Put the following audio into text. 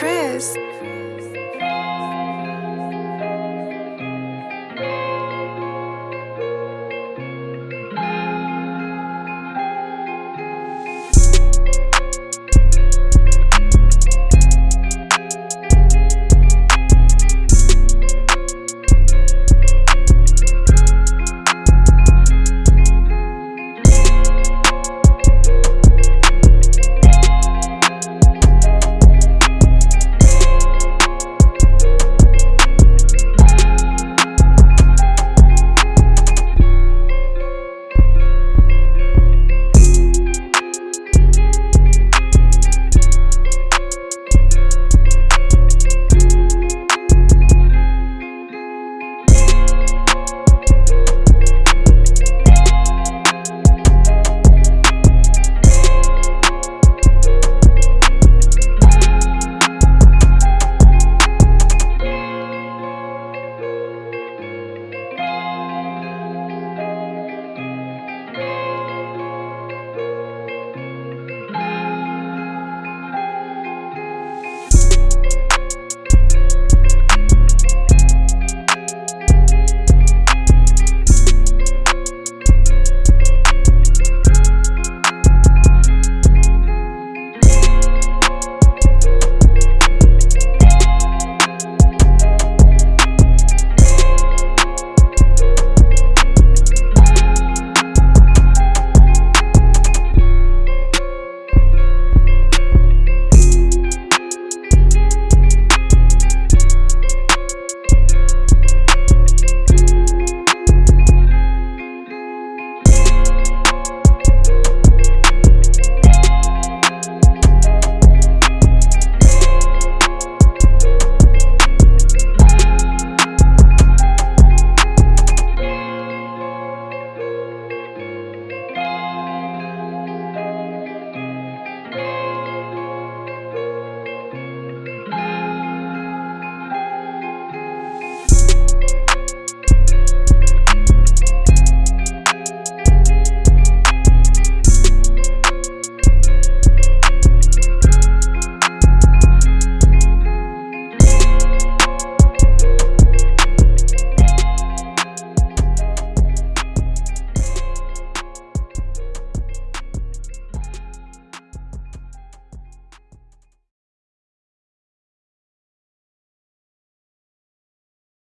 Chris.